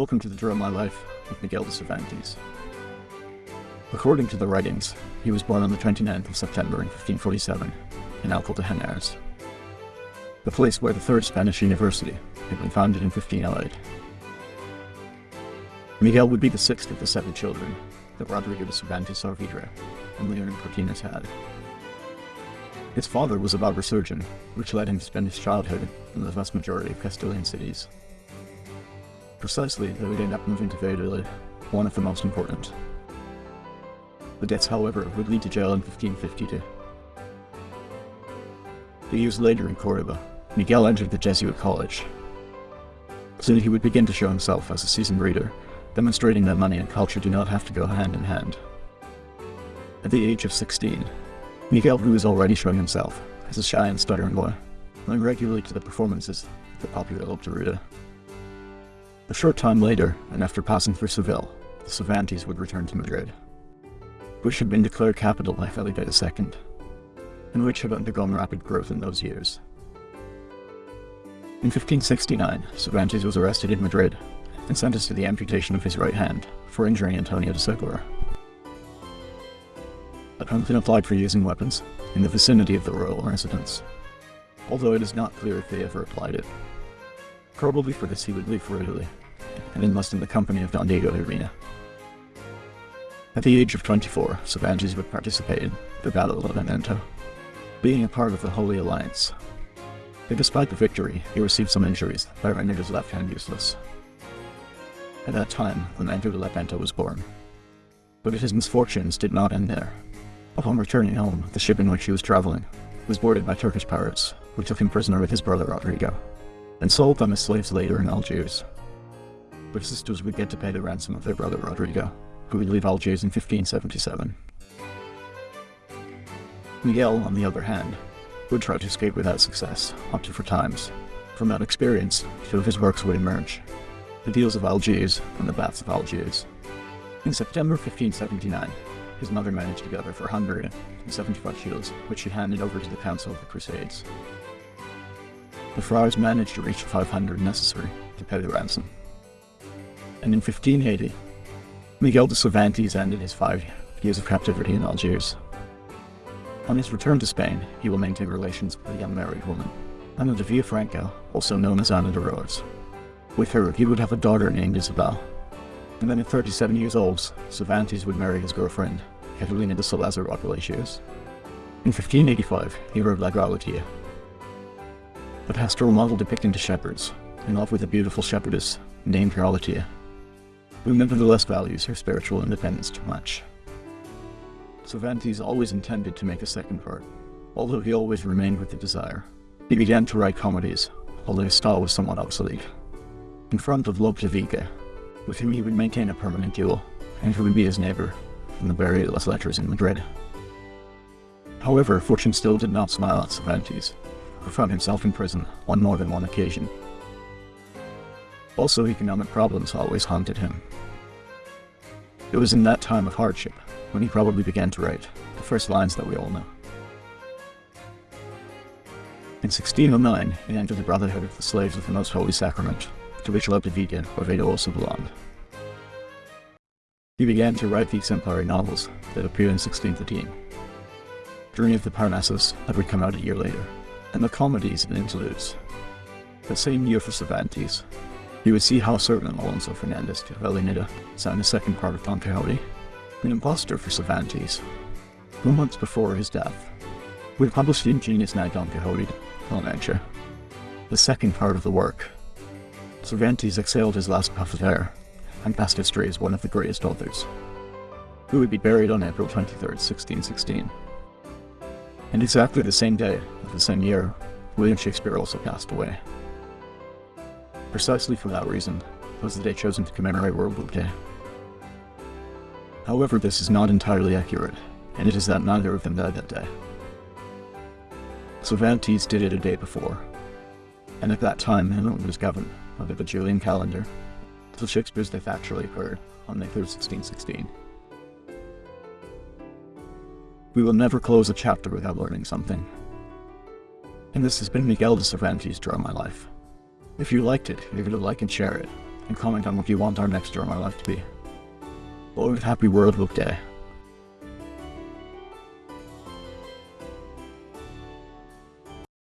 Welcome to the Draw My Life with Miguel de Cervantes. According to the writings, he was born on the 29th of September in 1547 in Alcalá de Henares, the place where the Third Spanish University had been founded in 1508. Miguel would be the sixth of the seven children that Rodrigo de Cervantes Saavedra and Leonor Cortines had. His father was a barber surgeon, which led him to spend his childhood in the vast majority of Castilian cities. Precisely, they would end up moving to Valladolid, one of the most important. The deaths, however, would lead to jail in 1552. Two years later in Cordoba, Miguel entered the Jesuit college. Soon he would begin to show himself as a seasoned reader, demonstrating that money and culture do not have to go hand in hand. At the age of 16, Miguel was already showing himself as a shy and stuttering boy, going regularly to the performances of the popular Lope de Rueda. A short time later, and after passing through Seville, the Cervantes would return to Madrid, which had been declared capital by Felipe II, and which had undergone rapid growth in those years. In 1569, Cervantes was arrested in Madrid and sentenced to the amputation of his right hand for injuring Antonio de Segura. A penalty applied for using weapons in the vicinity of the royal residence, although it is not clear if they ever applied it. Probably for this he would leave for Italy, and enlist in the company of Don Diego Urbina. At the age of 24, Cervantes would participate in the Battle of Lepanto, being a part of the Holy Alliance. But despite the victory, he received some injuries that rendered his left hand useless. At that time, Lepanto de Lepanto was born. But his misfortunes did not end there. Upon returning home, the ship in which he was traveling was boarded by Turkish pirates, who took him prisoner with his brother Rodrigo, and sold them as slaves later in Algiers. But his sisters would get to pay the ransom of their brother Rodrigo, who would leave Algiers in 1577. Miguel, on the other hand, would try to escape without success, opted for times. From that experience, two of his works would emerge, The Deals of Algiers and The Baths of Algiers. In September 1579, his mother managed to gather for 475 shields, which she handed over to the Council of the Crusades. The friars managed to reach the 500 necessary to pay the ransom. And in 1580, Miguel de Cervantes ended his five years of captivity in Algiers. On his return to Spain, he will maintain relations with a young married woman, Ana de Villafranca, also known as Ana de Rojas. With her, he would have a daughter named Isabel, and then at 37 years old, Cervantes would marry his girlfriend, Catalina de Salazar Palacios. In 1585, he wrote La Galatea, a pastoral model depicting the shepherds, in love with a beautiful shepherdess named Galatea, who nevertheless values her spiritual independence too much. Cervantes always intended to make a second part, although he always remained with the desire. He began to write comedies, although his style was somewhat obsolete. In front of Lope de Vega, with whom he would maintain a permanent duel, and who would be his neighbor in the las Letras in Madrid. However, fortune still did not smile at Cervantes, who found himself in prison on more than one occasion. Also, economic problems always haunted him. It was in that time of hardship when he probably began to write the first lines that we all know. In 1609, he entered the Brotherhood of the Slaves of the Most Holy Sacrament, to which Lope de Vega Quevedo also belonged. He began to write the exemplary novels that appeared in 1613. Journey of the Parnassus that would come out a year later, and the comedies and interludes. The same year for Cervantes, he would see how certain Alonso Fernandez de Avellaneda signed the second part of Don Quixote, an impostor for Cervantes, who months before his death would publish the ingenious Knight Don Quixote La Mancha, the second part of the work. Cervantes exhaled his last puff of air and passed history as one of the greatest authors, who would be buried on April 23, 1616. And exactly the same day the same year, William Shakespeare also passed away. Precisely for that reason was the day chosen to commemorate World Book Day. However, this is not entirely accurate, and it is that neither of them died that day. Cervantes did it a day before, and at that time England was governed by the Julian calendar, so Shakespeare's death actually occurred on May 3rd, 1616. We will never close a chapter without learning something. And this has been Miguel de Cervantes' Draw My Life. If you liked it, give it a like and share it, and comment on what you want our next Draw My Life to be. World Happy World Book Day